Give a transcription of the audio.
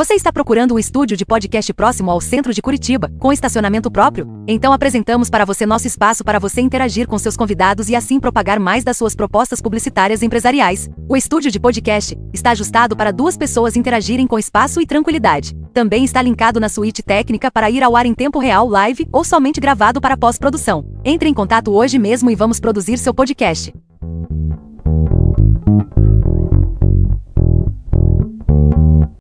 Você está procurando um estúdio de podcast próximo ao centro de Curitiba, com estacionamento próprio? Então apresentamos para você nosso espaço para você interagir com seus convidados e assim propagar mais das suas propostas publicitárias empresariais. O estúdio de podcast está ajustado para duas pessoas interagirem com espaço e tranquilidade. Também está linkado na suíte técnica para ir ao ar em tempo real live ou somente gravado para pós-produção. Entre em contato hoje mesmo e vamos produzir seu podcast.